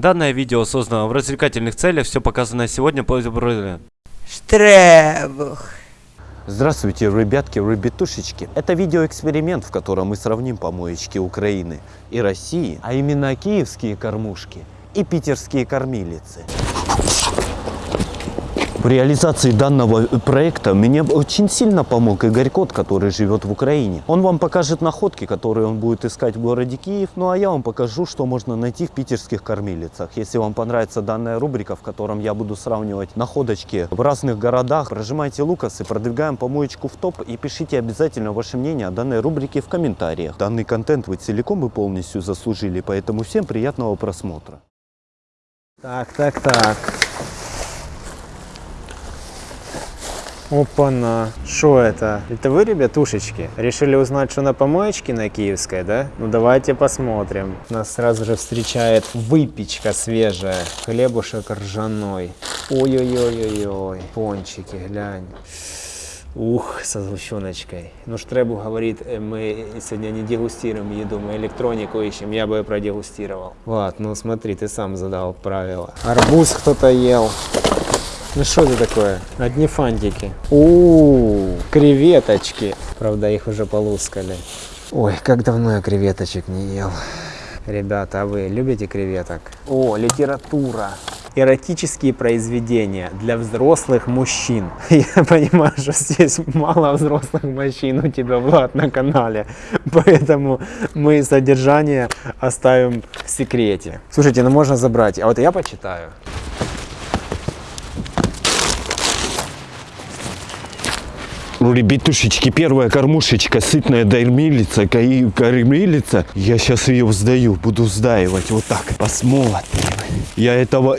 Данное видео создано в развлекательных целях, все показанное сегодня по Штребух. Здравствуйте, ребятки, ребятушечки. Это видеоэксперимент, в котором мы сравним помоечки Украины и России, а именно киевские кормушки и питерские кормилицы. В реализации данного проекта мне очень сильно помог Игорь Кот, который живет в Украине. Он вам покажет находки, которые он будет искать в городе Киев, ну а я вам покажу, что можно найти в питерских кормилицах. Если вам понравится данная рубрика, в котором я буду сравнивать находочки в разных городах, прожимайте лукас и продвигаем помоечку в топ и пишите обязательно ваше мнение о данной рубрике в комментариях. Данный контент вы целиком и полностью заслужили, поэтому всем приятного просмотра. Так, так, так. Опа-на. Что это? Это вы, ребятушечки? Решили узнать, что на помоечке на Киевской, да? Ну давайте посмотрим. Нас сразу же встречает выпечка свежая. Хлебушек ржаной. Ой-ой-ой-ой-ой. Пончики, глянь. Ух, со сгущеночкой. Ну, Штребу говорит, э, мы сегодня не дегустируем еду, мы электронику ищем, я бы продегустировал. Вот, ну смотри, ты сам задал правила. Арбуз кто-то ел. Ну что это такое? Одни фантики. У, -у, -у креветочки. Правда, их уже полускали. Ой, как давно я креветочек не ел. Ребята, а вы любите креветок? О, литература. Эротические произведения для взрослых мужчин. Я понимаю, что здесь мало взрослых мужчин у тебя, Влад, на канале. Поэтому мы содержание оставим в секрете. Слушайте, ну можно забрать. А вот я почитаю. Ну, ребятушечки, первая кормушечка, сытная даймилица, кормилица. Я сейчас ее сдаю, буду сдаивать вот так. Посмотрим. Я этого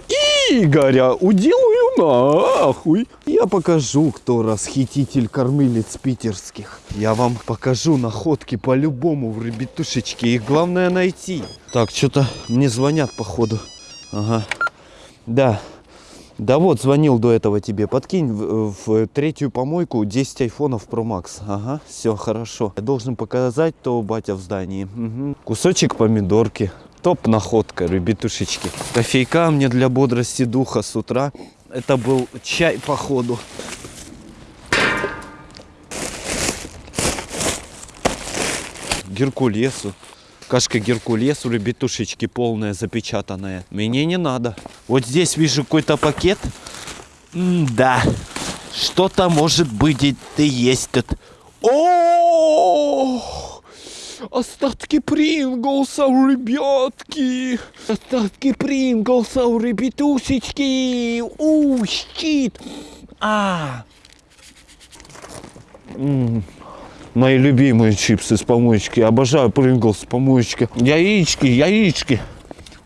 Игоря уделаю нахуй. Я покажу, кто расхититель кормилиц питерских. Я вам покажу находки по-любому в ребятушечке. Их главное найти. Так, что-то мне звонят походу. Ага. Да. Да вот, звонил до этого тебе. Подкинь в, в третью помойку 10 айфонов Pro Max. Ага, все хорошо. Я должен показать то батя в здании. Угу. Кусочек помидорки. Топ находка, ребятушечки. Кофейка мне для бодрости духа с утра. Это был чай походу. Геркулесу. Кашка Геркулес у ребятушечки полная, запечатанная. Мне не надо. Вот здесь вижу какой-то пакет. М да, что-то может быть и есть тут. О! Остатки Принглса у ребятки. Остатки Принглса у ребятушечки. У, щит. А. -м. Мои любимые чипсы с помоечки. Обожаю Принглс с помоечки. Яички, яички.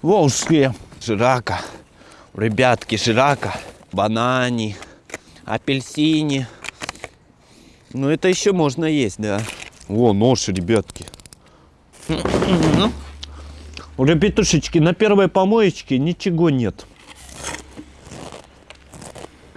Волжские. Жирака. Ребятки, жирака. Банани. Апельсини. Ну, это еще можно есть, да. О, нож, ребятки. Ребятушечки, на первой помоечке ничего нет.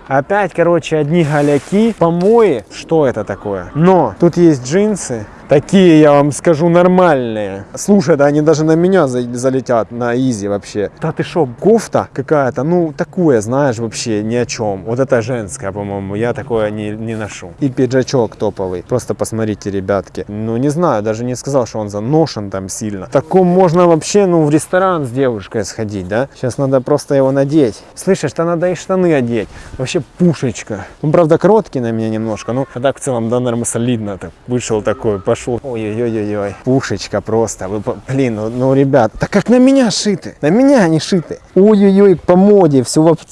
Опять, короче, одни голяки, помои. Что это такое? Но тут есть джинсы, Такие, я вам скажу, нормальные. Слушай, да они даже на меня залетят на изи вообще. Да ты шо, кофта какая-то, ну, такое, знаешь, вообще ни о чем. Вот это женская, по-моему, я такое не, не ношу. И пиджачок топовый. Просто посмотрите, ребятки. Ну, не знаю, даже не сказал, что он заношен там сильно. Таком можно вообще, ну, в ресторан с девушкой сходить, да? Сейчас надо просто его надеть. Слышишь, то надо и штаны одеть. Вообще пушечка. Ну, правда, короткий на меня немножко, ну, а так в целом, да, наверное, солидно. Так, вышел такой, пошел пошел. Ой-ой-ой-ой. Пушечка просто. Вы, блин, ну, ну, ребят, так как на меня шиты. На меня они шиты. Ой-ой-ой, по моде, все вообще.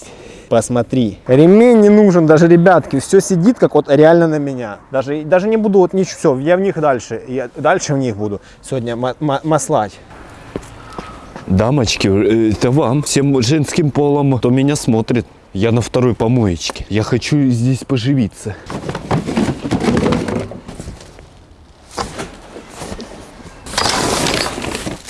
Посмотри. Ремень не нужен, даже, ребятки, все сидит, как вот реально на меня. Даже, даже не буду вот ничего, все, я в них дальше. Я дальше в них буду сегодня маслать. Дамочки, э, это вам, всем женским полом, кто меня смотрит. Я на второй помоечке. Я хочу здесь поживиться.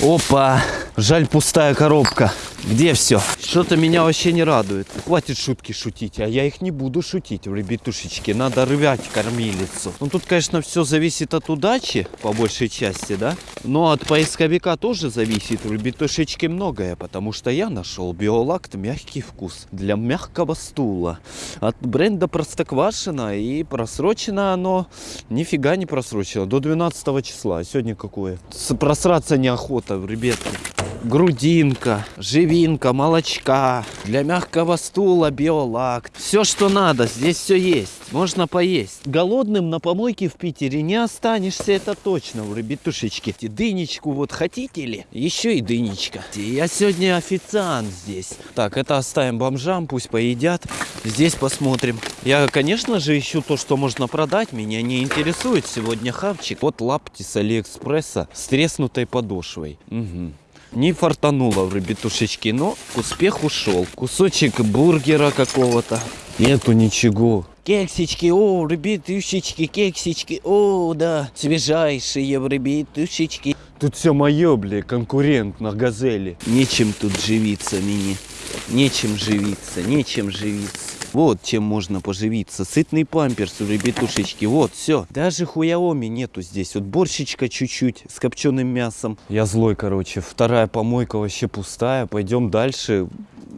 Опа! Жаль, пустая коробка. Где все? Что-то меня вообще не радует. Хватит шутки шутить, а я их не буду шутить, ребятушечки. Надо рвать кормилицу. Ну тут, конечно, все зависит от удачи, по большей части, да? Но от поисковика тоже зависит, ребятушечки, многое. Потому что я нашел биолакт мягкий вкус для мягкого стула. От бренда Простоквашино. И просрочено оно, нифига не просрочено, до 12 числа. А сегодня какое? Просраться неохота, ребятки грудинка, живинка, молочка, для мягкого стула биолакт. Все, что надо, здесь все есть. Можно поесть. Голодным на помойке в Питере не останешься, это точно, у ребятушечки. Дынечку вот хотите ли? Еще и дынечка. Я сегодня официант здесь. Так, это оставим бомжам, пусть поедят. Здесь посмотрим. Я, конечно же, ищу то, что можно продать. Меня не интересует сегодня хавчик. Вот лапти с Алиэкспресса с треснутой подошвой. Мгм. Не фартануло в ребятушечки, но успех ушел. Кусочек бургера какого-то. Нету ничего. Кексички, о, ребятушечки, кексички, о, да, свежайшие ребятушечки. Тут все мое, бля, конкурент на газели. Нечем тут живиться, мини. Нечем живиться, нечем живиться. Вот чем можно поживиться. Сытный памперс у ребятушечки. Вот, все. Даже хуяоми нету здесь. Вот борщичка чуть-чуть с копченым мясом. Я злой, короче. Вторая помойка вообще пустая. Пойдем дальше.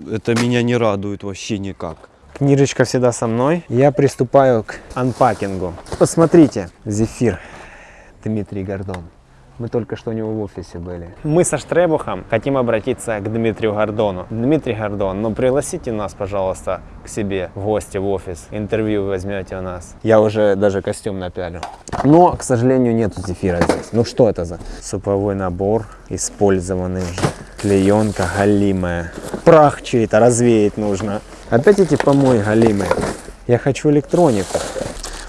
Это меня не радует вообще никак. Книжечка всегда со мной. Я приступаю к анпакингу. Посмотрите, зефир Дмитрий Гордон. Мы только что у него в офисе были. Мы со Штребухом хотим обратиться к Дмитрию Гордону. Дмитрий Гордон, ну пригласите нас, пожалуйста, к себе в гости в офис. Интервью возьмете у нас. Я уже даже костюм напялю. Но, к сожалению, нету зефира здесь. Ну что это за суповой набор, использованный уже. Клеенка галимая. Прах чей-то развеять нужно. Опять эти помои галимые. Я хочу электронику.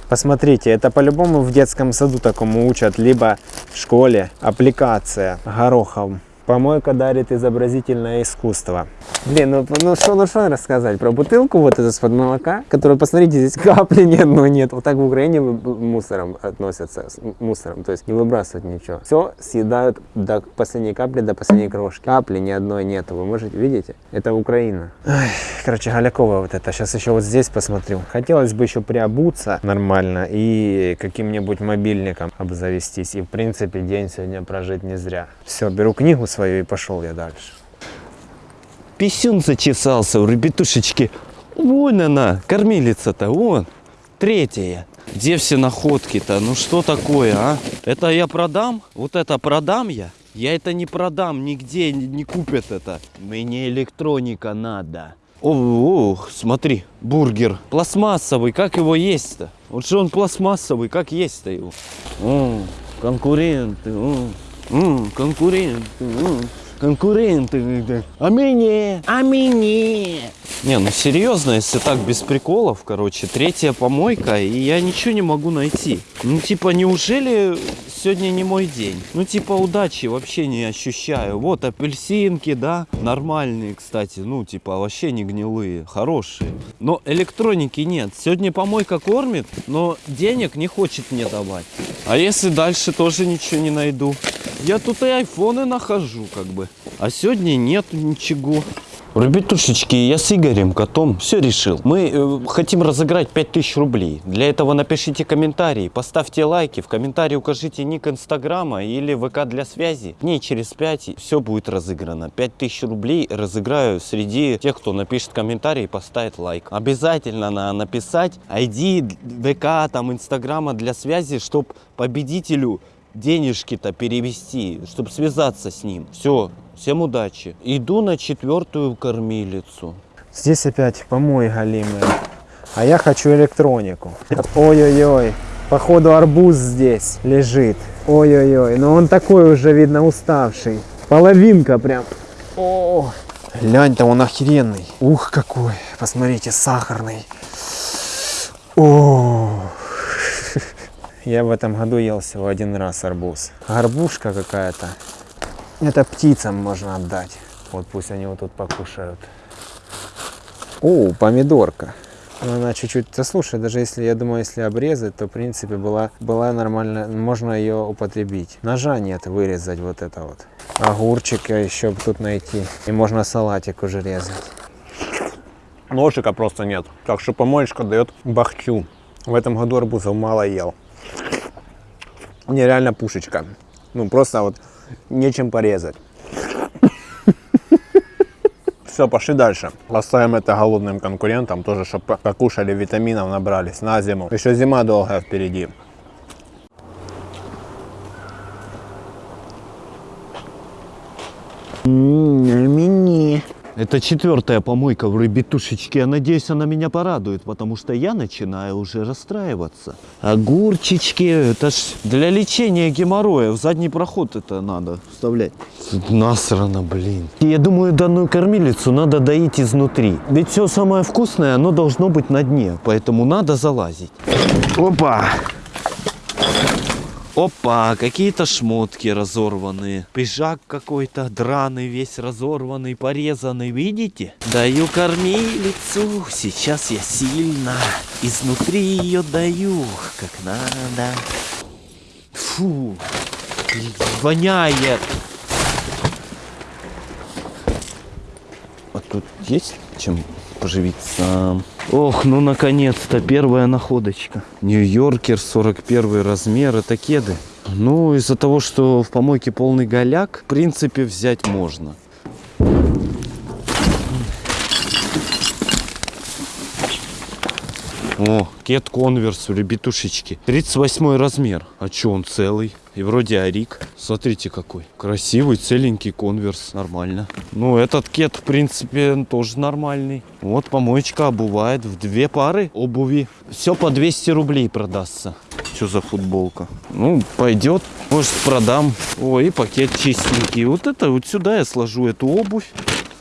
Посмотрите, это по-любому в детском саду такому учат, либо в школе. Аппликация горохом. Помойка дарит изобразительное искусство. Блин, ну ну что ну, что рассказать про бутылку вот эту из-под молока, которую, посмотрите, здесь капли ни одной нет. Вот так в Украине мусором относятся, с мусором, то есть не выбрасывают ничего. Все съедают до последней капли, до последней крошки. Капли ни одной нету, вы можете, видите? Это Украина. Ай, короче, Галякова вот это. Сейчас еще вот здесь посмотрю. Хотелось бы еще приобуться нормально и каким-нибудь мобильником обзавестись. И, в принципе, день сегодня прожить не зря. Все, беру книгу свою и пошел я дальше. Писюн зачесался у ребятушечки. Вон она, кормилица-то, вон. Третья. Где все находки-то? Ну что такое, а? Это я продам? Вот это продам я? Я это не продам, нигде не, купят это. Мне электроника надо. О, о, смотри, бургер. Пластмассовый, как его есть-то? Вот же он пластмассовый, как есть-то его? О, конкуренты, о, м, конкуренты, о, конкуренты. А мне, а мне. Не, ну серьезно, если так без приколов, короче, третья помойка, и я ничего не могу найти. Ну, типа, неужели сегодня не мой день? Ну, типа, удачи вообще не ощущаю. Вот апельсинки, да, нормальные, кстати, ну, типа, вообще не гнилые, хорошие. Но электроники нет. Сегодня помойка кормит, но денег не хочет мне давать. А если дальше тоже ничего не найду? Я тут и айфоны нахожу, как бы. А сегодня нету ничего. Ребятушечки, я с Игорем, котом, все решил. Мы э, хотим разыграть 5000 рублей. Для этого напишите комментарий, поставьте лайки, в комментарии укажите ник инстаграма или ВК для связи. Дней через 5 все будет разыграно. 5000 рублей разыграю среди тех, кто напишет комментарий и поставит лайк. Обязательно надо написать ID ВК, там, инстаграма для связи, чтобы победителю денежки-то перевести, чтобы связаться с ним. Все, всем удачи. Иду на четвертую кормилицу. Здесь опять помой галимые. А я хочу электронику. Ой-ой-ой. Походу арбуз здесь лежит. Ой-ой-ой. Но он такой уже, видно, уставший. Половинка прям. О, глянь-то он охеренный. Ух, какой. Посмотрите, сахарный. О, я в этом году ел всего один раз арбуз. Горбушка какая-то. Это птицам можно отдать. Вот пусть они вот тут покушают. О, помидорка. Ну, Она чуть-чуть, да слушай, даже если, я думаю, если обрезать, то, в принципе, была, была нормально, можно ее употребить. Ножа нет вырезать вот это вот. Огурчика еще тут найти. И можно салатик уже резать. Ножика просто нет. Так что помоечка дает бахчу. В этом году арбузов мало ел. Нереально пушечка. Ну просто вот нечем порезать. Все, пошли дальше. Оставим это голодным конкурентам, тоже, чтобы покушали, витаминов набрались на зиму. Еще зима долгая впереди. Мини. Это четвертая помойка в рыбитушечке. Я надеюсь, она меня порадует, потому что я начинаю уже расстраиваться. Огурчички, это ж для лечения геморроя. В задний проход это надо вставлять. Насрано, блин. Я думаю, данную кормилицу надо доить изнутри. Ведь все самое вкусное, оно должно быть на дне. Поэтому надо залазить. Опа! Опа, какие-то шмотки разорванные. Пиджак какой-то драный, весь разорванный, порезанный. Видите? Даю кормилицу. Сейчас я сильно изнутри ее даю, как надо. Фу, воняет. А тут есть чем поживиться? Ох, ну наконец-то первая находочка. Нью-Йоркер 41 размер, это кеды. Ну, из-за того, что в помойке полный голяк, в принципе, взять можно. О, кет конверс ребятушечки. 38 размер. А чё он целый? И вроде арик. Смотрите какой. Красивый, целенький конверс. Нормально. Ну, этот кет, в принципе, тоже нормальный. Вот помоечка обувает в две пары обуви. Все по 200 рублей продастся. Что за футболка? Ну, пойдет. Может, продам. Ой, и пакет чистенький. Вот это вот сюда я сложу эту обувь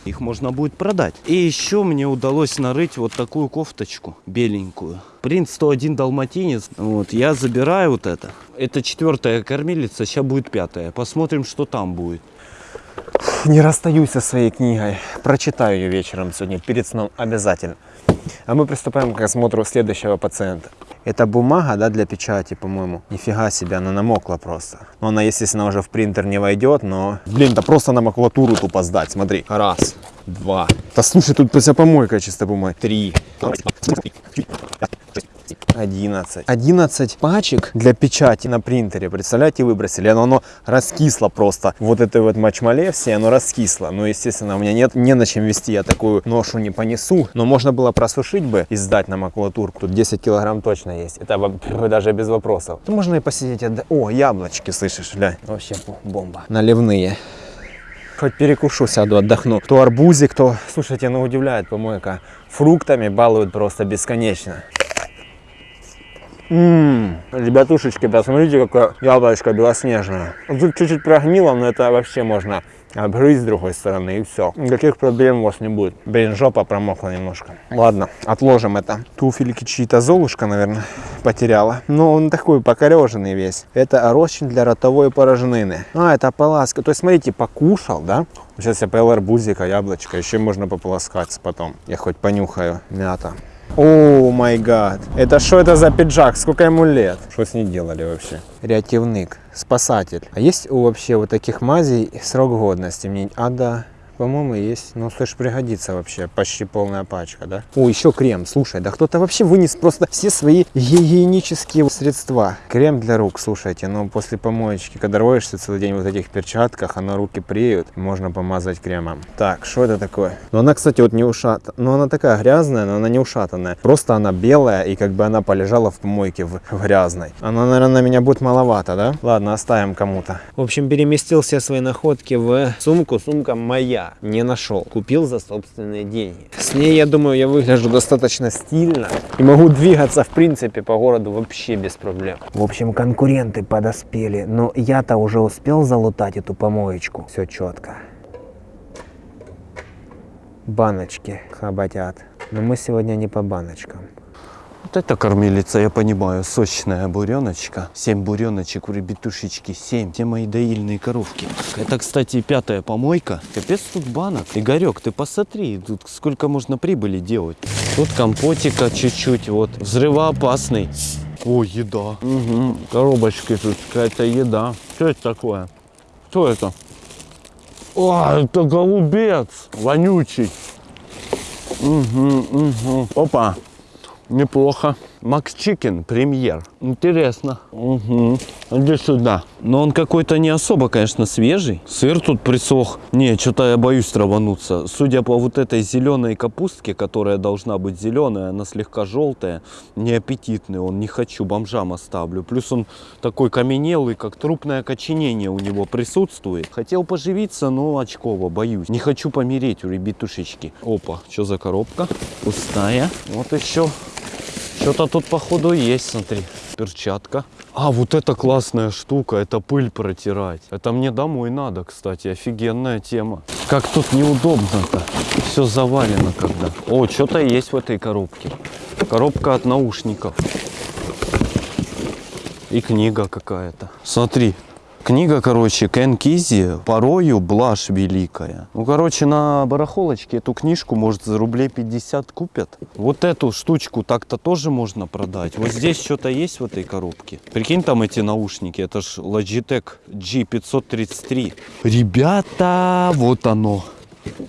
их можно будет продать. И еще мне удалось нарыть вот такую кофточку беленькую. Принц 101 далматинец. Вот, я забираю вот это. Это четвертая кормилица, сейчас будет пятая. Посмотрим, что там будет. Не расстаюсь со своей книгой. Прочитаю ее вечером сегодня, перед сном обязательно. А мы приступаем к осмотру следующего пациента. Это бумага, да, для печати, по-моему. Нифига себе, она намокла просто. Но она, естественно, уже в принтер не войдет, но... Блин, да просто на макулатуру тупо сдать, смотри. Раз, два. Да слушай, тут вся помойка чисто бумаги. Три. 11. 11 пачек для печати на принтере, представляете, выбросили. Оно, оно раскисло просто. Вот это вот мачмале все, оно раскисло. Ну, естественно, у меня нет, не на чем вести, я такую ношу не понесу. Но можно было просушить бы и сдать на макулатурку. Тут 10 килограмм точно есть. Это даже без вопросов. Тут можно и посидеть. отда- О, яблочки, слышишь, глянь. Вообще бомба. Наливные. Хоть перекушу, сяду, отдохну. То арбузик, то, слушайте, ну удивляет помойка. Фруктами балуют просто бесконечно. Ммм, ребятушечки, посмотрите, какое яблочко белоснежное. Тут чуть-чуть прогнило, но это вообще можно обгрызть с другой стороны и все. Никаких проблем у вас не будет. Блин, жопа промокла немножко. Ладно, отложим это. Туфельки чьи-то Золушка, наверное, потеряла. Но он такой покореженный весь. Это рощин для ротовой порожнины. А, это поласка. То есть, смотрите, покушал, да? Сейчас я поел арбузика, яблочко. Еще можно пополоскаться потом. Я хоть понюхаю. Мята. О май гад. Это что это за пиджак? Сколько ему лет? Что с ней делали вообще? Рятивник, спасатель. А есть у вообще вот таких мазей срок годности? Мне... А, да. По-моему, есть. Ну, слышь, пригодится вообще. Почти полная пачка, да? О, еще крем. Слушай, да кто-то вообще вынес просто все свои гигиенические средства. Крем для рук, слушайте. Ну, после помоечки, когда роешься целый день в вот этих перчатках, оно руки преют. Можно помазать кремом. Так, что это такое? Ну, она, кстати, вот не ушата. Ну, она такая грязная, но она не ушатанная. Просто она белая, и как бы она полежала в помойке в, в грязной. Она, наверное, на меня будет маловато, да? Ладно, оставим кому-то. В общем, переместил все свои находки в сумку. Сумка моя. Не нашел. Купил за собственные деньги. С ней, я думаю, я выгляжу достаточно стильно. И могу двигаться, в принципе, по городу вообще без проблем. В общем, конкуренты подоспели. Но я-то уже успел залутать эту помоечку. Все четко. Баночки хоботят. Но мы сегодня не по баночкам. Вот это кормилица, я понимаю, сочная буреночка. Семь буреночек у ребятушечки, семь. Те мои доильные коровки. Это, кстати, пятая помойка. Капец тут банок. Игорек, ты посмотри, тут сколько можно прибыли делать. Тут компотика чуть-чуть, вот. Взрывоопасный. О, еда. Угу. Коробочки тут, какая-то еда. Что это такое? Что это? О, это голубец, вонючий. Угу, угу. Опа, неплохо. Макс Чикен, премьер. Интересно. Угу. Иди сюда. Но он какой-то не особо, конечно, свежий. Сыр тут присох. Не, что-то я боюсь травануться. Судя по вот этой зеленой капустке, которая должна быть зеленая, она слегка желтая, неаппетитный он. Не хочу, бомжам оставлю. Плюс он такой каменелый, как трупное окоченение у него присутствует. Хотел поживиться, но очково, боюсь. Не хочу помереть у ребятушечки. Опа, что за коробка? Пустая. Вот еще что-то тут походу есть, смотри. Перчатка. А, вот это классная штука, это пыль протирать. Это мне домой надо, кстати, офигенная тема. Как тут неудобно-то. Все завалено когда. О, что-то есть в этой коробке. Коробка от наушников. И книга какая-то. Смотри, Книга, короче, Кен Кизи «Порою блажь великая». Ну, короче, на барахолочке эту книжку, может, за рублей 50 купят. Вот эту штучку так-то тоже можно продать. Вот здесь что-то есть в этой коробке. Прикинь, там эти наушники. Это ж Logitech G533. Ребята, вот оно.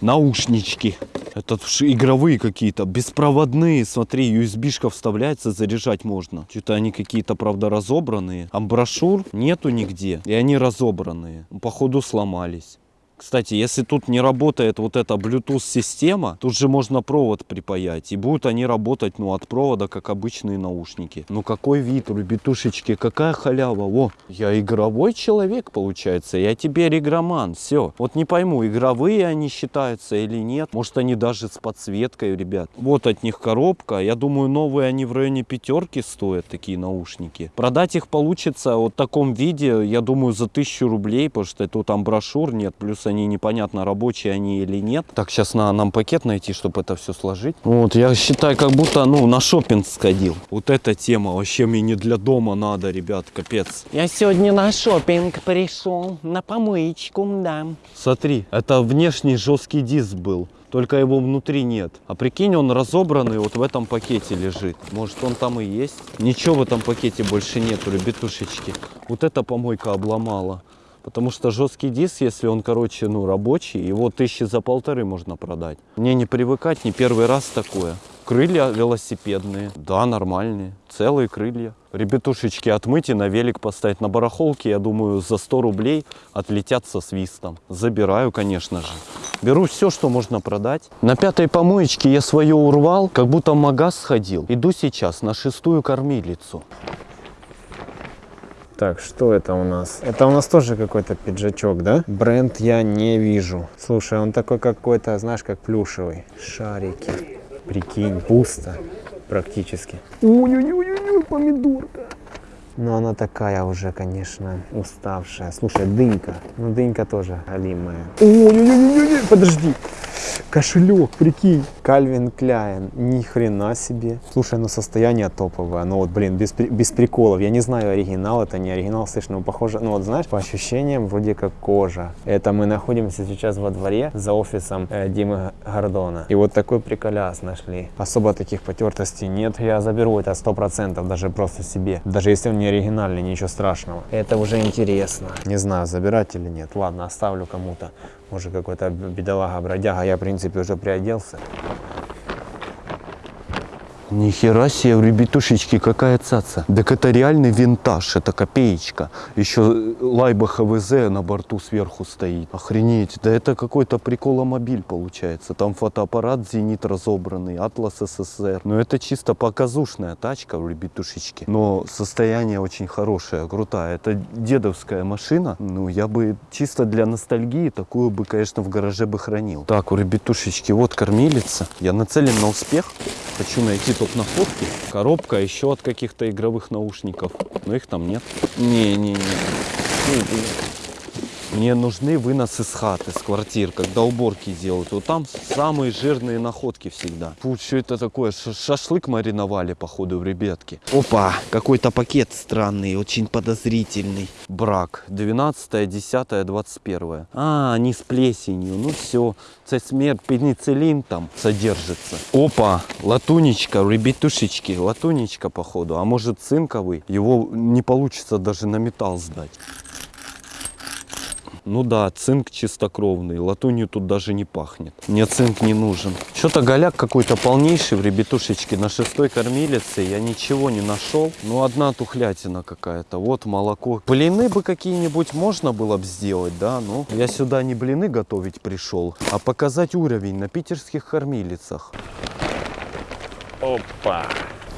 Наушнички. Это игровые какие-то, беспроводные. Смотри, USB-шка вставляется, заряжать можно. Что-то они какие-то, правда, разобранные. Амброшюр нету нигде. И они разобранные. Походу сломались. Кстати, если тут не работает вот эта Bluetooth система, тут же можно провод припаять. И будут они работать, ну, от провода, как обычные наушники. Ну, какой вид, ребятушечки, какая халява. О, я игровой человек, получается. Я теперь игроман, все. Вот не пойму, игровые они считаются или нет. Может, они даже с подсветкой, ребят. Вот от них коробка. Я думаю, новые они в районе пятерки стоят, такие наушники. Продать их получится вот в таком виде, я думаю, за тысячу рублей, потому что тут там брошюр нет, плюс они непонятно, рабочие они или нет. Так, сейчас надо нам пакет найти, чтобы это все сложить. Вот, я считаю, как будто, ну, на шопинг сходил. Вот эта тема вообще мне не для дома надо, ребят, капец. Я сегодня на шопинг пришел, на помоечку, да. Смотри, это внешний жесткий диск был. Только его внутри нет. А прикинь, он разобранный вот в этом пакете лежит. Может, он там и есть? Ничего в этом пакете больше нету, ребятушечки. Вот эта помойка обломала. Потому что жесткий диск, если он, короче, ну, рабочий, его тысячи за полторы можно продать. Мне не привыкать, не первый раз такое. Крылья велосипедные, да, нормальные, целые крылья. Ребятушечки отмыть и на велик поставить. На барахолке, я думаю, за 100 рублей отлетят со свистом. Забираю, конечно же. Беру все, что можно продать. На пятой помоечке я свое урвал, как будто в магаз сходил. Иду сейчас на шестую кормилицу. Так, что это у нас? Это у нас тоже какой-то пиджачок, да? Бренд я не вижу. Слушай, он такой какой-то, знаешь, как плюшевый. Шарики. Прикинь, пусто практически. Ой-ой-ой, помидорка. Но она такая уже, конечно, уставшая. Слушай, дынька. Ну, дынька тоже алимая. Ой-ой-ой, подожди. Кошелек, прикинь. Кальвин Кляйн. Ни хрена себе. Слушай, ну состояние топовое. Ну вот, блин, без, без приколов. Я не знаю, оригинал это не оригинал. Слышь, ну похоже, ну вот знаешь, по ощущениям вроде как кожа. Это мы находимся сейчас во дворе за офисом э, Димы Гордона. И вот такой приколяс нашли. Особо таких потертостей нет. Я заберу это сто процентов, даже просто себе. Даже если он не оригинальный, ничего страшного. Это уже интересно. Не знаю, забирать или нет. Ладно, оставлю кому-то. Может какой-то бедолага-бродяга. Я, в принципе, уже приоделся. Нихера себе, ребятушечки, какая цаца. Так это реальный винтаж, это копеечка. Еще лайба ХВЗ на борту сверху стоит. Охренеть, да это какой-то приколомобиль получается. Там фотоаппарат «Зенит» разобранный, «Атлас СССР». Но это чисто показушная тачка, ребятушечки. Но состояние очень хорошее, крутая. Это дедовская машина. Ну, я бы чисто для ностальгии такую бы, конечно, в гараже бы хранил. Так, у ребятушечки, вот кормилица. Я нацелен на успех. Хочу найти топ находки. Коробка еще от каких-то игровых наушников. Но их там нет. Не-не-не. Мне нужны выносы с хаты, с квартир, когда уборки делают. Вот там самые жирные находки всегда. Фу, что это такое? Шашлык мариновали, походу, в ребятки. Опа, какой-то пакет странный, очень подозрительный. Брак. 12, 10, 21. А, они с плесенью. Ну все, це смерть, пенициллин там содержится. Опа, латунечка, ребятушечки, латунечка, походу. А может цинковый? Его не получится даже на металл сдать. Ну да, цинк чистокровный, латунью тут даже не пахнет. Мне цинк не нужен. Что-то голяк какой-то полнейший в ребятушечке на шестой кормилице. Я ничего не нашел. Ну одна тухлятина какая-то. Вот молоко. Блины бы какие-нибудь можно было бы сделать, да? Ну, я сюда не блины готовить пришел, а показать уровень на питерских кормилицах. Опа.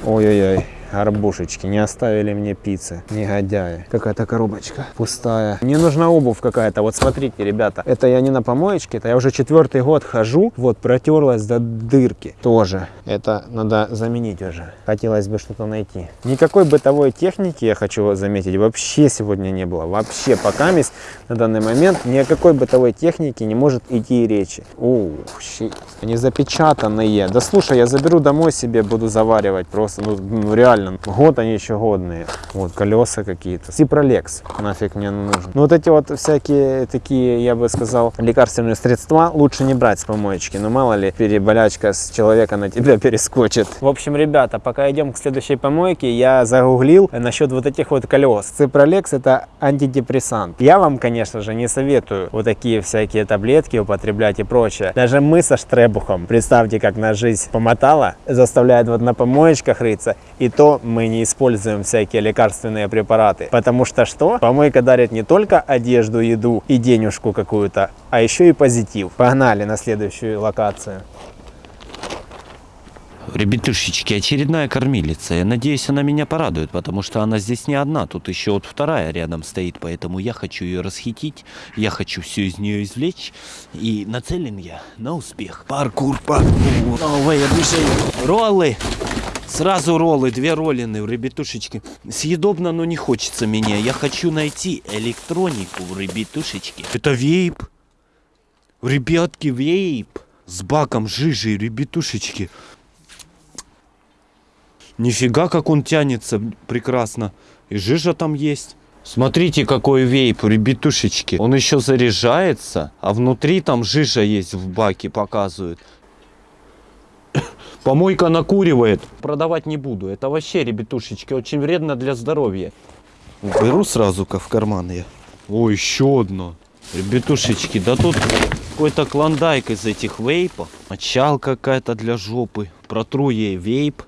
Ой-ой-ой. Арбушечки, не оставили мне пиццы, негодяи. Какая-то коробочка пустая. Мне нужна обувь какая-то. Вот смотрите, ребята, это я не на помоечке, это я уже четвертый год хожу. Вот протерлась до дырки тоже. Это надо заменить уже. Хотелось бы что-то найти. Никакой бытовой техники, я хочу заметить, вообще сегодня не было. Вообще, пока мисс на данный момент ни о какой бытовой технике не может идти речи. Ух, щит. Они запечатанные. Да слушай, я заберу домой себе, буду заваривать просто, ну, ну реально. Год они еще годные. Вот, колеса какие-то. Сипролекс, нафиг мне нужен. Ну, вот эти вот всякие такие, я бы сказал, лекарственные средства лучше не брать с помоечки. Ну, мало ли, переболячка с человека на тебя перескочит. В общем, ребята, пока идем к следующей помойке, я загуглил насчет вот этих вот колес. Ципролекс это антидепрессант. Я вам, конечно же, не советую вот такие всякие таблетки употреблять и прочее. Даже мы со Штребухом, представьте, как на жизнь помотала, заставляет вот на помоечках рыться. И то мы не используем всякие лекарственные препараты. Потому что что? Помойка дарит не только одежду, еду и денежку какую-то, а еще и позитив. Погнали на следующую локацию. Ребятушечки, очередная кормилица. Я надеюсь, она меня порадует, потому что она здесь не одна. Тут еще вот вторая рядом стоит, поэтому я хочу ее расхитить. Я хочу все из нее извлечь. И нацелен я на успех. Паркур, паркур. Новое движение. Роллы. Сразу роллы, две роллины, ребятушечки. Съедобно, но не хочется мне. Я хочу найти электронику, ребятушечки. Это вейп. Ребятки, вейп. С баком жижи, ребятушечки. Нифига, как он тянется прекрасно. И жижа там есть. Смотрите, какой вейп, ребятушечки. Он еще заряжается, а внутри там жижа есть в баке, показывают. Помойка накуривает. Продавать не буду. Это вообще, ребятушечки, очень вредно для здоровья. Беру сразу-ка в карман я. О, еще одно. Ребятушечки, да тут какой-то клондайк из этих вейпов. Мочал какая-то для жопы. Протру ей вейп.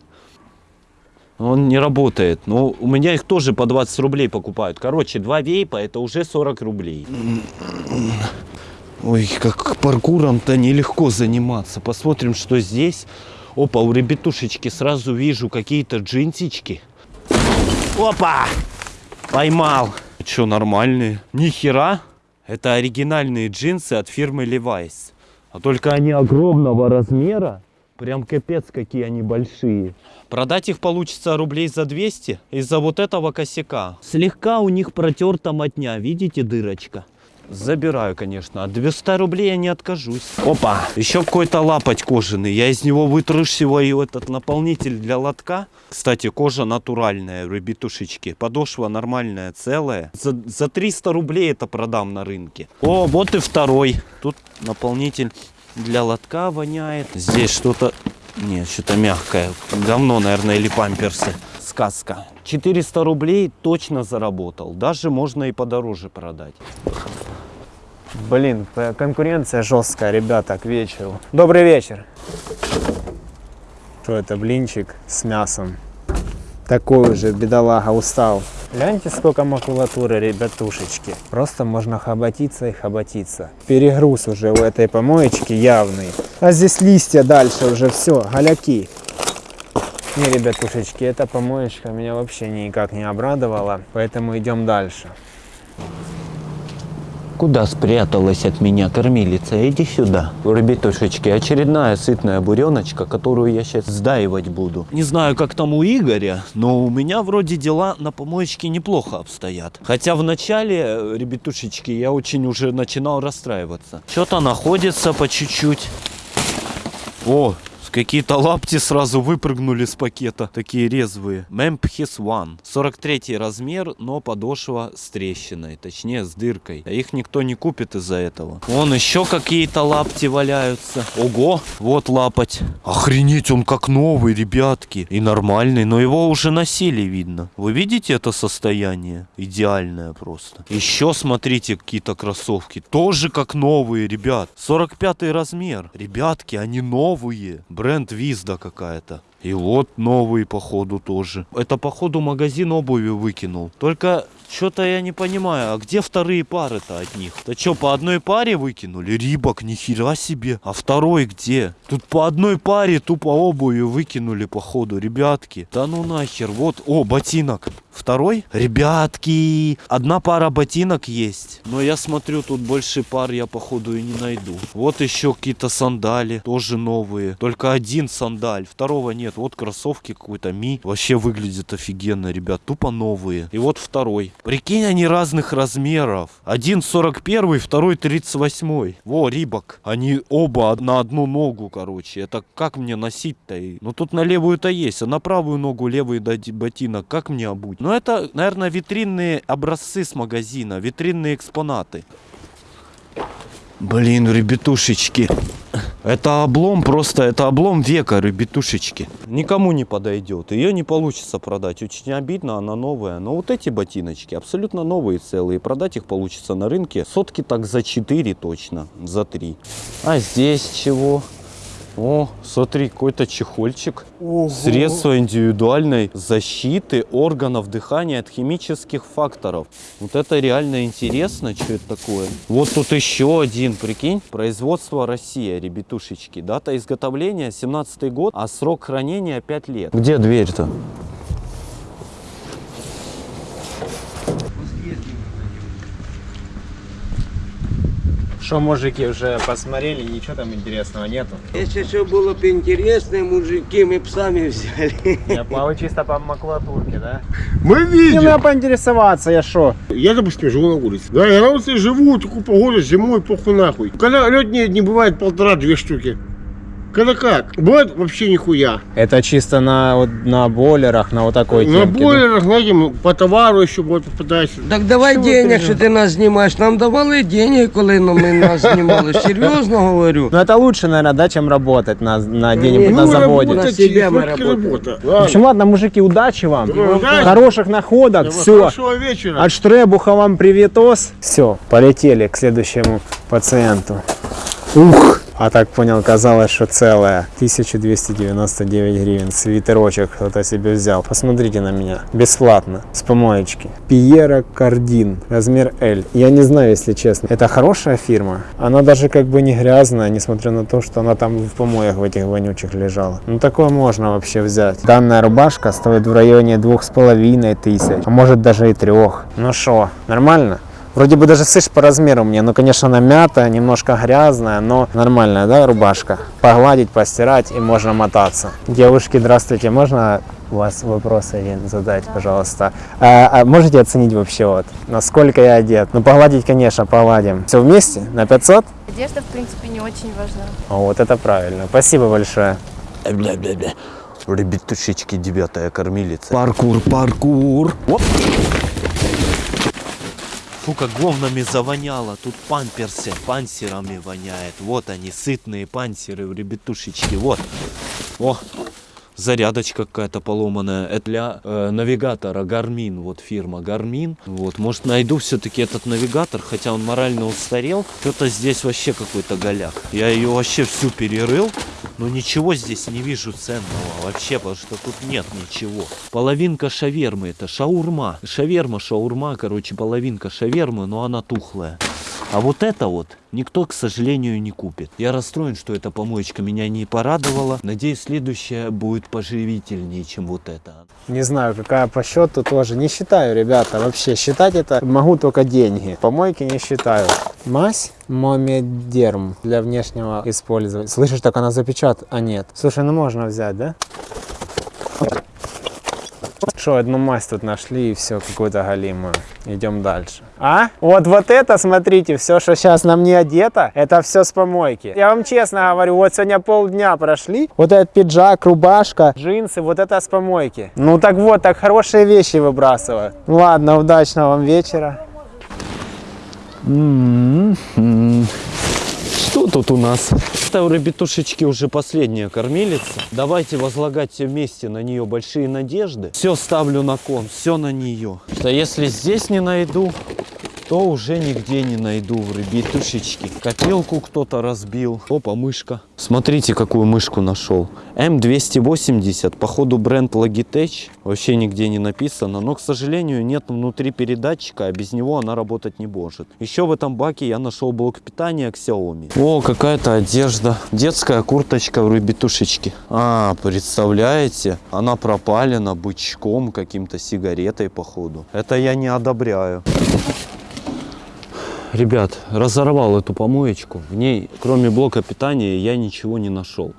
Он не работает. Но у меня их тоже по 20 рублей покупают. Короче, два вейпа это уже 40 рублей. Ой, как паркуром-то нелегко заниматься. Посмотрим, что здесь. Опа, у ребятушечки сразу вижу какие-то джинсички. Опа! Поймал. Что, нормальные? Ни хера. Это оригинальные джинсы от фирмы Levi's. А только они огромного размера. Прям капец, какие они большие. Продать их получится рублей за 200 из-за вот этого косяка. Слегка у них протерта мотня, видите дырочка? Забираю, конечно. От 200 рублей я не откажусь. Опа! Еще какой-то лапоть кожаный. Я из него вытрушиваю этот наполнитель для лотка. Кстати, кожа натуральная, ребятушечки. Подошва нормальная, целая. За, за 300 рублей это продам на рынке. О, вот и второй. Тут наполнитель для лотка воняет. Здесь что-то... Нет, что-то мягкое. Говно, наверное, или памперсы. Сказка. 400 рублей точно заработал. Даже можно и подороже продать. Блин, конкуренция жесткая, ребята, к вечеру. Добрый вечер. Что это, блинчик с мясом? Такой уже, бедолага, устал. Гляньте, сколько макулатуры, ребятушечки. Просто можно хоботиться и хоботиться. Перегруз уже у этой помоечки явный. А здесь листья дальше уже все, голяки. Не, ребятушечки, эта помоечка меня вообще никак не обрадовала, поэтому идем дальше. Куда спряталась от меня кормилица? Иди сюда. Ребятушечки, очередная сытная буреночка, которую я сейчас сдаивать буду. Не знаю, как там у Игоря, но у меня вроде дела на помоечке неплохо обстоят. Хотя в начале, э, ребятушечки, я очень уже начинал расстраиваться. Что-то находится по чуть-чуть. О, Какие-то лапти сразу выпрыгнули с пакета. Такие резвые. Memphis One. 43 размер, но подошва с трещиной. Точнее, с дыркой. А их никто не купит из-за этого. Вон еще какие-то лапти валяются. Ого, вот лапоть. Охренеть, он как новый, ребятки. И нормальный, но его уже носили, видно. Вы видите это состояние? Идеальное просто. Еще смотрите, какие-то кроссовки. Тоже как новые, ребят. 45 размер. Ребятки, они новые. Бренд Визда какая-то. И вот новый, походу, тоже. Это, походу, магазин обуви выкинул. Только что-то я не понимаю, а где вторые пары-то от них? Да что, по одной паре выкинули? Рибок, нихера себе. А второй где? Тут по одной паре тупо обуви выкинули, походу, ребятки. Да ну нахер, вот, о, ботинок. Второй? Ребятки, одна пара ботинок есть. Но я смотрю, тут больше пар я, походу, и не найду. Вот еще какие-то сандали, тоже новые. Только один сандаль, второго нет. Вот кроссовки какой-то Ми. Вообще выглядит офигенно, ребят, тупо новые. И вот второй. Прикинь, они разных размеров. Один 41, второй 38. Во, Рибок. Они оба на одну ногу, короче. Это как мне носить-то? Ну тут на левую-то есть, а на правую ногу левый дать ботинок. Как мне обуть? Ну это, наверное, витринные образцы с магазина, витринные экспонаты. Блин, ребятушечки. Это облом просто, это облом века, ребятушечки. Никому не подойдет. Ее не получится продать. Очень обидно, она новая. Но вот эти ботиночки абсолютно новые целые. Продать их получится на рынке сотки так за 4 точно, за 3. А здесь чего? О, смотри, какой-то чехольчик. Средство индивидуальной защиты органов дыхания от химических факторов. Вот это реально интересно, что это такое. Вот тут еще один, прикинь. Производство Россия, ребятушечки. Дата изготовления 17 год, а срок хранения 5 лет. Где дверь-то? Что, мужики, уже посмотрели, ничего там интересного нету? Если все было бы интересно, мужики, мы бы сами взяли. Я плаваю чисто по макулатурке, да? Мы Не, видим. я поинтересоваться, я шо? Я, допустим, живу на улице. Да, я на улице живу, такую погоду, зимой, похуй нахуй. Когда лед не, не бывает полтора-две штуки. Когда как? Бывает вообще нихуя. Это чисто на, вот, на бойлерах, на вот такой на темке, да? бойлерах, знаете, ну, по товару еще будет попадается. Так давай Що ви денег, переживаєте? що ти нас знімаєш. Нам давали денег, коли ну, ми нас знімали. Серйозно говорю. Ну это лучше, наверное, да, чем работать на, на где-нибудь Ну, на заводе. работать. работать, На себя мы сколько работаем. работа. В Ладно. общем, ладно, мужики, удачи вам. Ну, удачи. Хороших находок, Давай, все. Хорошего вечера. От Штребуха вам приветос. Все, полетели к следующему пациенту. Ух! А так понял, казалось, что целое. 1299 гривен. Свитерочек кто-то себе взял. Посмотрите на меня. Бесплатно. С помоечки. Пьера Кардин. Размер L. Я не знаю, если честно. Это хорошая фирма. Она даже как бы не грязная, несмотря на то, что она там в помоях в этих вонючих лежала. Ну такое можно вообще взять. Данная рубашка стоит в районе двух с половиной тысяч. А может даже и трех. Ну что, нормально? Вроде бы даже слышь по размеру мне, ну конечно она мятая, немножко грязная, но нормальная, да, рубашка. Погладить, постирать и можно мотаться. Девушки, здравствуйте, можно у вас вопрос один задать, пожалуйста? А, а можете оценить вообще вот, насколько я одет? Ну погладить, конечно, погладим. Все вместе? На 500? Одежда, в принципе, не очень важна. О, вот это правильно. Спасибо большое. Бля-бля-бля. Ребятушечки, девятая кормилица. Паркур, паркур. Оп. Фу, как говнами завоняло. Тут памперсы пансерами воняет. Вот они, сытные пансеры, ребятушечки. Вот. О, зарядочка какая-то поломанная. Это для э, навигатора Garmin, вот фирма Garmin. Вот, может найду все-таки этот навигатор, хотя он морально устарел. Что-то здесь вообще какой-то голяк. Я ее вообще всю перерыл, но ничего здесь не вижу ценного вообще, потому что тут нет ничего. Половинка шавермы, это шаурма. Шаверма, шаурма, короче, половинка шавермы, но она тухлая. А вот это вот никто, к сожалению, не купит. Я расстроен, что эта помоечка меня не порадовала. Надеюсь, следующая будет поживительнее, чем вот это. Не знаю, какая по счету тоже. Не считаю, ребята, вообще. Считать это могу только деньги. Помойки не считаю. Мазь Момедерм для внешнего использования. Слышишь, так она запечатана? А нет. Слушай, ну можно взять, да? Хорошо, одну масть тут нашли и все, какую-то галимую. Идем дальше. А? Вот, вот это, смотрите, все, что сейчас на мне одето, это все с помойки. Я вам честно говорю, вот сегодня полдня прошли, вот этот пиджак, рубашка, джинсы, вот это с помойки. Ну так вот, так хорошие вещи выбрасываю. Ладно, удачного вам вечера. Что тут у нас? Это у ребятушечки уже последняя кормилица. Давайте возлагать все вместе на нее большие надежды. Все ставлю на кон, все на нее. Что если здесь не найду, то уже нигде не найду в ребятушечки. Копилку кто-то разбил. Опа, мышка. Смотрите, какую мышку нашел. М280, походу бренд Logitech. Вообще нигде не написано, но, к сожалению, нет внутри передатчика, а без него она работать не может. Еще в этом баке я нашел блок питания Xiaomi. О, какая-то одежда. Детская курточка в ребятушечке. А, представляете? Она пропалена бычком, каким-то сигаретой, походу. Это я не одобряю. Ребят, разорвал эту помоечку. В ней, кроме блока питания, я ничего не нашел.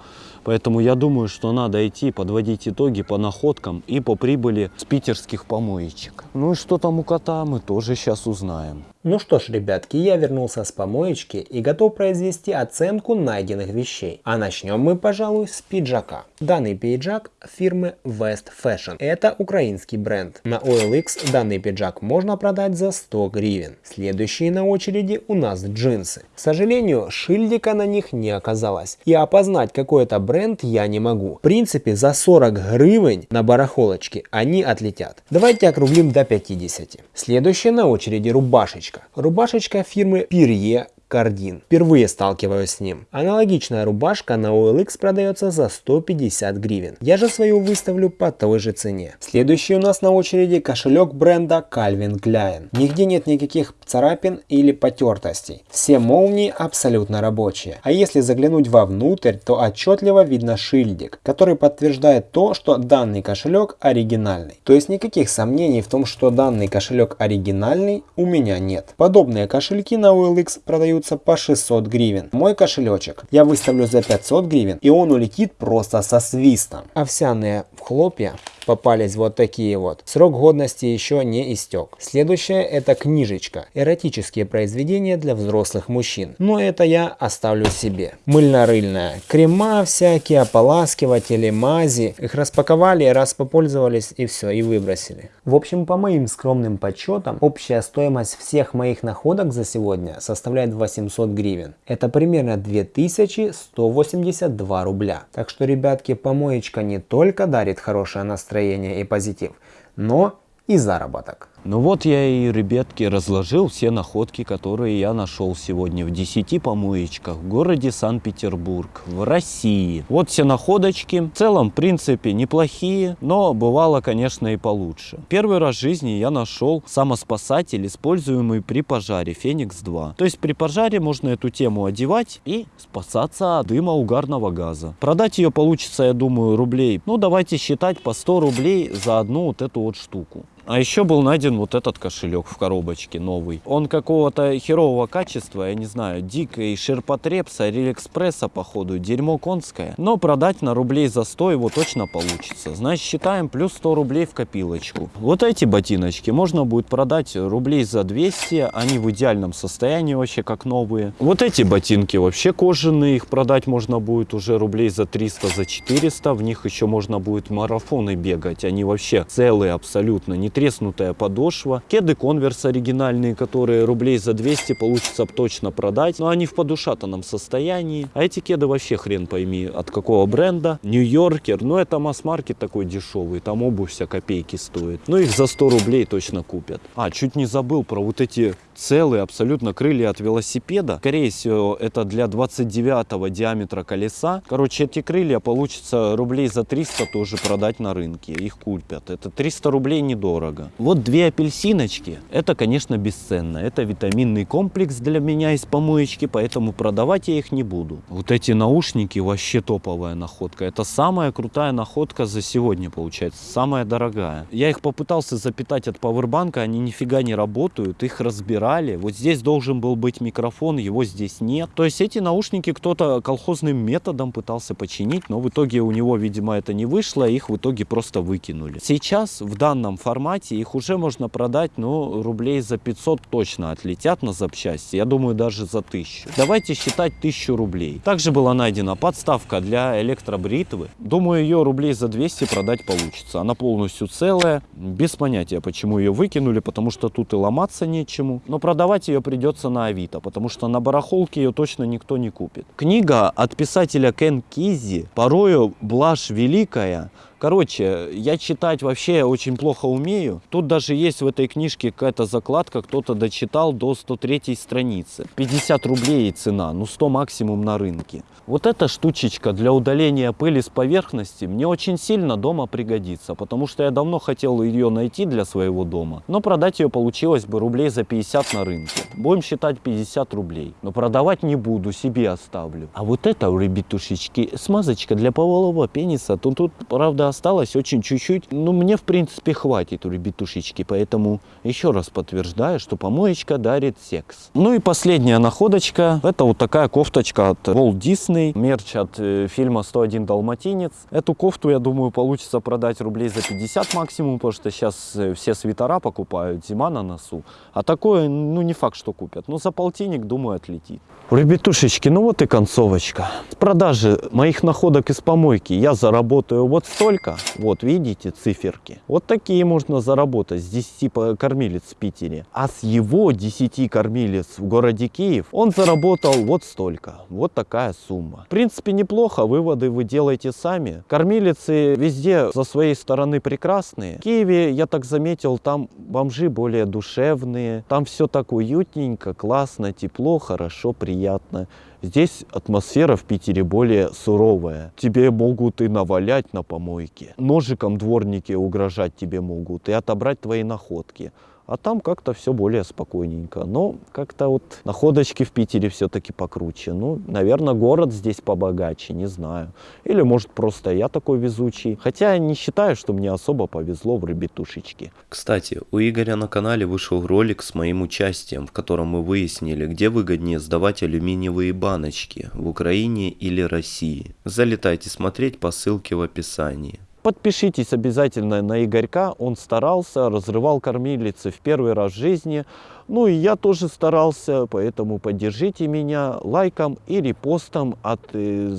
Поэтому я думаю, что надо идти подводить итоги по находкам и по прибыли с питерских помоечек. Ну и что там у кота, мы тоже сейчас узнаем. Ну что ж, ребятки, я вернулся с помоечки и готов произвести оценку найденных вещей. А начнем мы, пожалуй, с пиджака. Данный пиджак фирмы West Fashion. Это украинский бренд. На OLX данный пиджак можно продать за 100 гривен. Следующие на очереди у нас джинсы. К сожалению, шильдика на них не оказалось. И опознать какой это бренд я не могу. В принципе, за 40 гривен на барахолочке они отлетят. Давайте округлим до 50. Следующая на очереди рубашечка. Рубашечка фирмы Перье Кардин. Впервые сталкиваюсь с ним. Аналогичная рубашка на OLX продается за 150 гривен. Я же свою выставлю по той же цене. Следующий у нас на очереди кошелек бренда Calvin Klein. Нигде нет никаких царапин или потертостей. Все молнии абсолютно рабочие. А если заглянуть вовнутрь, то отчетливо видно шильдик, который подтверждает то, что данный кошелек оригинальный. То есть никаких сомнений в том, что данный кошелек оригинальный у меня нет. Подобные кошельки на OLX продаются по 600 гривен. Мой кошелечек я выставлю за 500 гривен и он улетит просто со свистом. Овсяные хлопья попались вот такие вот. Срок годности еще не истек. Следующее это книжечка. Эротические произведения для взрослых мужчин. Но это я оставлю себе. Мыльно-рыльная. Крема всякие, ополаскиватели, мази. Их распаковали, раз попользовались и все, и выбросили. В общем, по моим скромным подсчетам, общая стоимость всех моих находок за сегодня составляет 800 гривен. Это примерно 2182 рубля. Так что, ребятки, помоечка не только дарит хорошее настроение и позитив, но и заработок. Ну вот я и, ребятки, разложил все находки, которые я нашел сегодня в 10 помоечках в городе Санкт-Петербург, в России. Вот все находочки. В целом, в принципе, неплохие, но бывало, конечно, и получше. Первый раз в жизни я нашел самоспасатель, используемый при пожаре Феникс-2. То есть при пожаре можно эту тему одевать и спасаться от дыма угарного газа. Продать ее получится, я думаю, рублей, ну давайте считать по 100 рублей за одну вот эту вот штуку. А еще был найден вот этот кошелек в коробочке новый. Он какого-то херового качества, я не знаю, дикой ширпотреб с Алиэкспресса, походу, дерьмо конское. Но продать на рублей за 100 его точно получится. Значит, считаем плюс 100 рублей в копилочку. Вот эти ботиночки можно будет продать рублей за 200, они в идеальном состоянии вообще как новые. Вот эти ботинки вообще кожаные, их продать можно будет уже рублей за 300, за 400. В них еще можно будет марафоны бегать, они вообще целые абсолютно, не треснутая подошва. Кеды конверс оригинальные, которые рублей за 200 получится точно продать. Но они в подушатанном состоянии. А эти кеды вообще хрен пойми от какого бренда. Нью-Йоркер. Ну это масс-маркет такой дешевый. Там обувь вся копейки стоит. Ну их за 100 рублей точно купят. А, чуть не забыл про вот эти целые абсолютно крылья от велосипеда. Скорее всего, это для 29 диаметра колеса. Короче, эти крылья получится рублей за 300 тоже продать на рынке. Их купят. Это 300 рублей недорого. Дорого. Вот две апельсиночки, это, конечно, бесценно. Это витаминный комплекс для меня из помоечки, поэтому продавать я их не буду. Вот эти наушники вообще топовая находка. Это самая крутая находка за сегодня, получается. Самая дорогая. Я их попытался запитать от пауэрбанка, они нифига не работают. Их разбирали. Вот здесь должен был быть микрофон, его здесь нет. То есть эти наушники кто-то колхозным методом пытался починить, но в итоге у него, видимо, это не вышло, их в итоге просто выкинули. Сейчас в данном формате их уже можно продать, ну, рублей за 500 точно отлетят на запчасти. Я думаю, даже за 1000. Давайте считать 1000 рублей. Также была найдена подставка для электробритвы. Думаю, ее рублей за 200 продать получится. Она полностью целая. Без понятия, почему ее выкинули, потому что тут и ломаться нечему. Но продавать ее придется на Авито, потому что на барахолке ее точно никто не купит. Книга от писателя Кен Кизи порою блажь великая. Короче, я читать вообще очень плохо умею. Тут даже есть в этой книжке какая-то закладка, кто-то дочитал до 103 страницы. 50 рублей цена, ну 100 максимум на рынке. Вот эта штучечка для удаления пыли с поверхности мне очень сильно дома пригодится, потому что я давно хотел ее найти для своего дома, но продать ее получилось бы рублей за 50 на рынке. Будем считать 50 рублей, но продавать не буду, себе оставлю. А вот это, ребятушечки, смазочка для полового пениса, тут, тут правда осталось очень чуть-чуть, но мне в принципе хватит у ребятушечки, поэтому еще раз подтверждаю, что помоечка дарит секс. Ну и последняя находочка, это вот такая кофточка от Walt Disney, мерч от э, фильма «101 Далматинец». Эту кофту, я думаю, получится продать рублей за 50 максимум, потому что сейчас э, все свитера покупают, зима на носу. А такое, ну не факт, что купят, но за полтинник, думаю, отлетит. Ребятушечки, ну вот и концовочка. С продажи моих находок из помойки я заработаю вот столько. Вот, видите, циферки. Вот такие можно заработать с 10 по- кормилец в Питере. А с его 10 кормилец в городе Киев он заработал вот столько. Вот такая сумма. В принципе, неплохо. Выводы вы делаете сами. Кормилицы везде со своей стороны прекрасные. В Киеве, я так заметил, там бомжи более душевные. Там все так уютненько, классно, тепло, хорошо, приятно. Здесь атмосфера в Питере более суровая. Тебе могут и навалять на помойке. Ножиком дворники угрожать тебе могут и отобрать твои находки. А там как-то все более спокойненько. Но как-то вот находочки в Питере все-таки покруче. Ну, наверное, город здесь побогаче, не знаю. Или может просто я такой везучий. Хотя я не считаю, что мне особо повезло в ребятушечке. Кстати, у Игоря на канале вышел ролик с моим участием, в котором мы выяснили, где выгоднее сдавать алюминиевые баночки, в Украине или России. Залетайте смотреть по ссылке в описании. Подпишитесь обязательно на Игорька, он старался, разрывал кормилицы в первый раз в жизни. Ну и я тоже старался, поэтому поддержите меня лайком и репостом от э,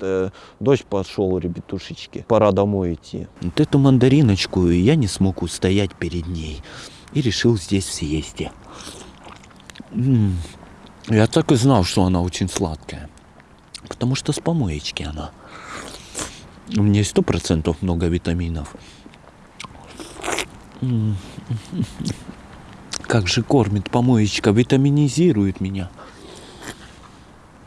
э, дождь пошел, ребятушечки. Пора домой идти. Вот эту мандариночку я не смог устоять перед ней и решил здесь съесть. М, Я так и знал, что она очень сладкая. Потому что с помоечки она. У меня сто процентов много витаминов. Как же кормит помоечка, витаминизирует меня.